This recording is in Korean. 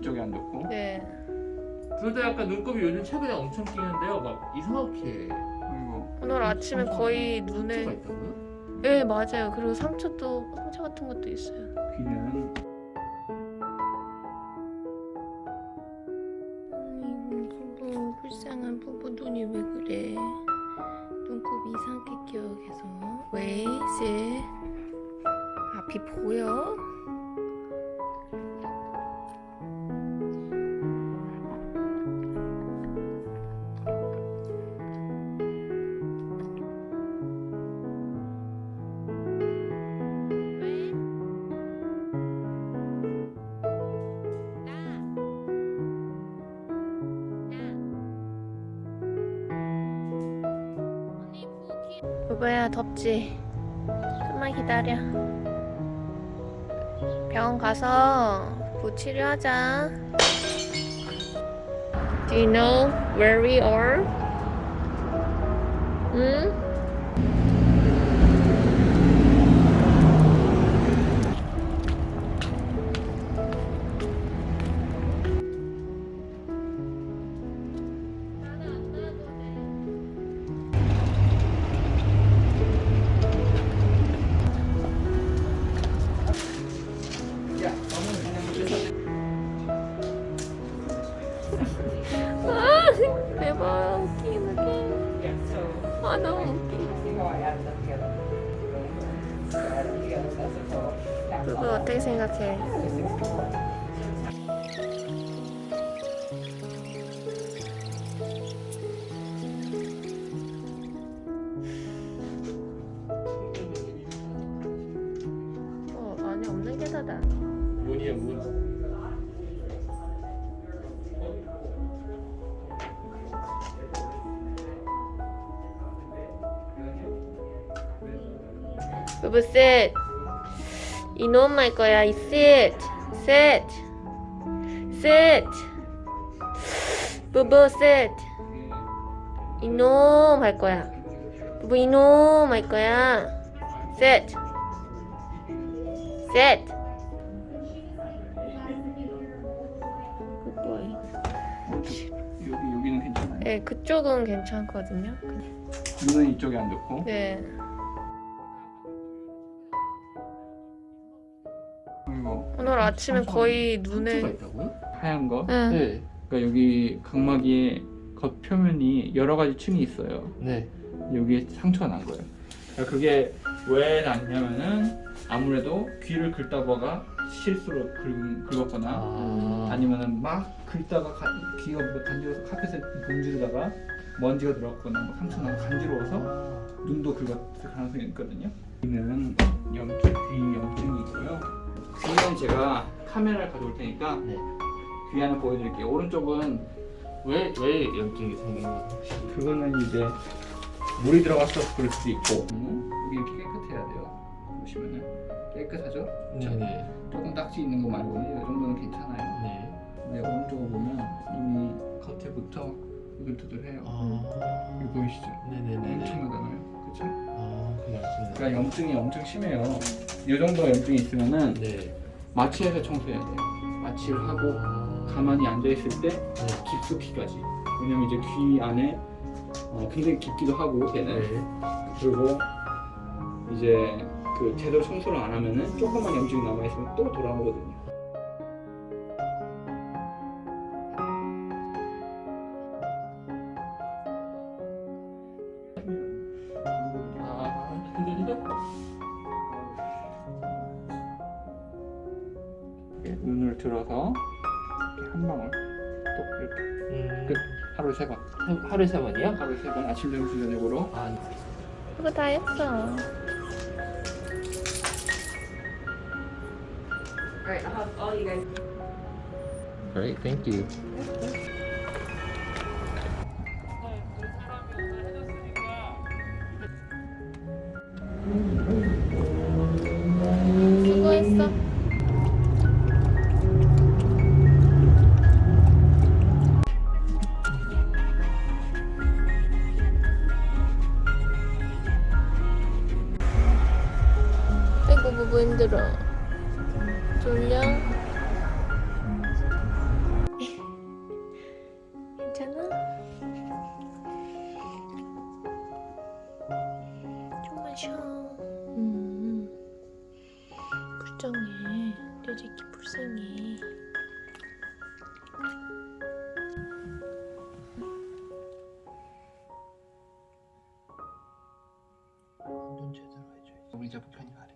이쪽에 안 좋고 네. 둘 다 약간 눈곱이 요즘 최근에 엄청 끼는데요. 막 이상하게 그리고 오늘 아침에 거의 눈에 상처가 있다고요? 네 맞아요. 그리고 상처도 상처 같은 것도 있어요. 귀는 아이고 불쌍한 부부 눈이 왜 그래? 눈곱 이상하게 끼어 계속 왜 이제 앞이 보여? 부부야 덥지? 좀만 기다려 병원 가서 부 치료하자 Do you know where we are? 응? 대박 웃기긴 웃기 아 너무 웃기 부부 어떻게 생각해? 어 안에 없는 게 다다 문이에요 문. 부부 sit. 이놈 할 거야 이 sit. Sit. Sit. 부부 sit. 이놈 할 거야 부부 이놈 할 거야 sit. Sit. Good boy. 여기 여기는 괜찮아요. 네 그쪽은 괜찮거든요. 눈은 이쪽에 안 좋고? 네 아침에 거의 상처가 눈에 있다고요? 하얀 거. 응. 네. 그러니까 여기 각막의 겉표면이 여러 가지 층이 있어요. 네. 여기에 상처가 난 거예요. 그러니까 그게 왜 났냐면은 아무래도 귀를 긁다보가 실수로 긁, 긁었거나 아. 아니면은 막 긁다가 가- 귀가 뭐 간지러워서 카펫에 문지르다가 먼지가 들어갔거나 뭐 상처 나고 간지러워서 눈도 긁었을 가능성이 있거든요. 여기는 염증, 귀 염증이 있고요. 귀는 제가 카메라를 가져올 테니까 네. 귀 하나 보여드릴게요. 오른쪽은 왜왜 염증이 생긴 거예요? 그거는 이제 물이 들어갔어서 그럴 수도 있고 음, 여기 이렇게 깨끗해야 돼요. 보시면은 깨끗하죠? 네 네. 조금 딱지 있는 거 말고는 이 정도는 괜찮아요. 네. 근데 오른쪽을 보면 이미 겉에부터 이글투글해요. 아. 이거 보이시죠? 네네네. 엄청나잖아요. 그렇죠? 아, 그. 그러니까 염증이 엄청 심해요. 이 정도 염증이 있으면은 네. 마취해서 청소해야 돼요. 마취를 하고 아. 가만히 앉아 있을 때 네. 깊숙이까지. 왜냐면 이제 귀 안에 어, 굉장히 깊기도 하고 걔는 네. 그리고 이제 그 제대로 청소를 안 하면은 조금만 염증이 남아 있으면 또 돌아오거든요. 아. 눈을 들어서 이렇게 한 방울 또 이렇게 음. 끝. 하루에 세 번. 하- 하루에 세 번이요? 하루에 세번 아침 점심 저녁으로 아. 그거 다 했어. Great, thank you. 힘들어. 졸려? 괜찮아? 좀만 쉬어. 음. 불쌍해. 내 새끼 불쌍해. 우리 이제 뭐 편히 가